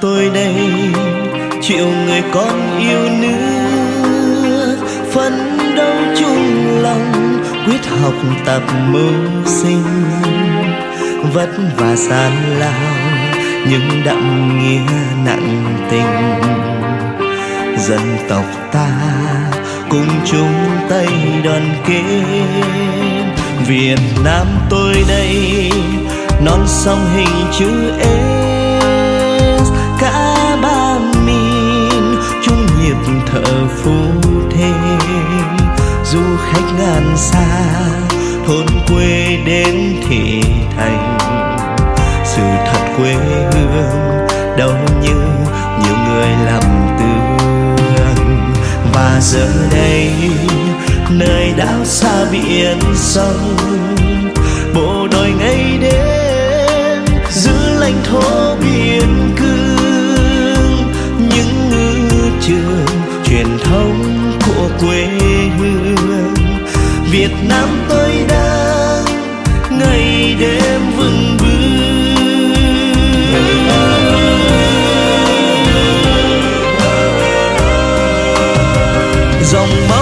tôi đây. Triệu người con yêu nước phấn đấu chung lòng. Quyết học tập mưu sinh. Vất vả gian lao. Nhưng đậm nghĩa nặng tình. Dân tộc ta cùng chung tay đoàn kết. Việt Nam tôi đây, non sông hình chữ E du khách ngàn xa, thôn quê đến thị thành. Sự thật quê hương đâu như nhiều người làm tương và giờ đây, nơi đảo xa biển sông đêm vừng vương dòng máu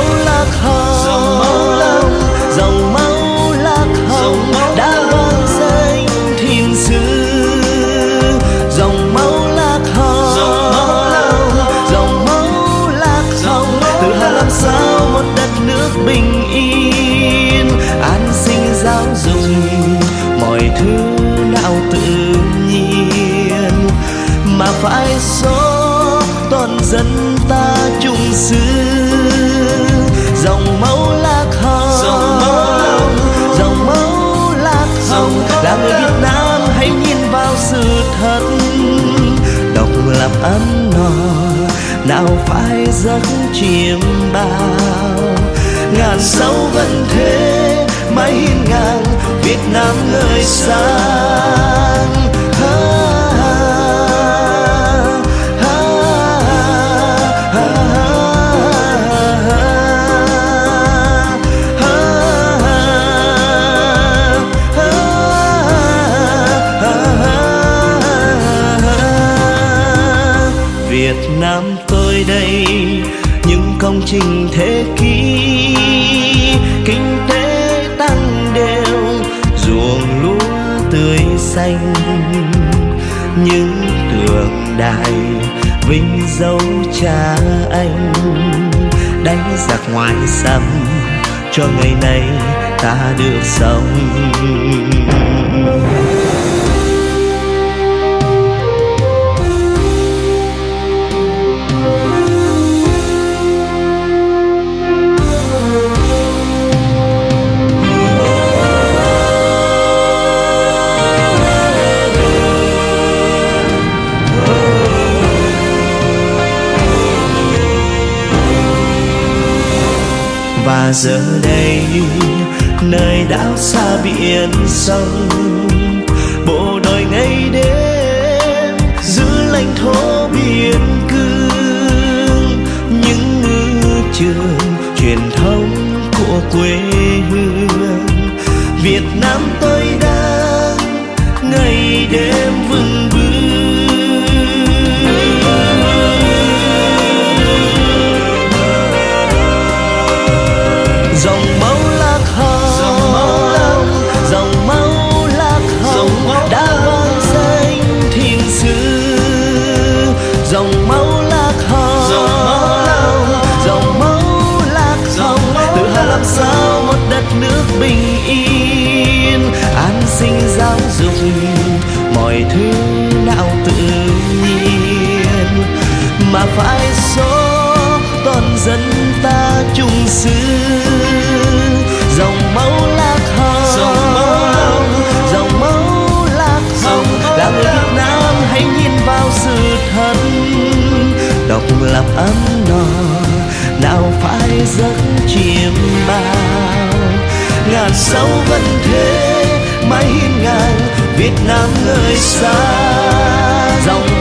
tự nhiên mà phải số toàn dân ta chung xứ. Dòng máu lạc hồng dòng máu lạc hồng. là người Việt Nam hãy nhìn vào sự thật. Độc lập ấm no nào phải giấc chiêm bao. Ngàn sâu vẫn thế mãi hiên ngang Việt Nam ngời sáng trình thế kỷ, kinh tế tăng đều, ruộng lúa tươi xanh. Những tượng đài vinh dấu cha anh, đánh giặc ngoài xâm cho ngày nay ta được sống. Và giờ đây nơi đảo xa biển sông dòng máu lạc hồng. Dòng máu lạc hồng. Tự hào làm sao một đất nước bình yên. An sinh giáo dục mọi thứ nào tự nhiên. Mà phải số toàn dân ta chung xứ độc lập ấm no, nào phải giấc chiêm bao. Ngàn sâu vẫn thế, mãi hiên ngang, Việt Nam người xa. Dòng